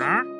Huh?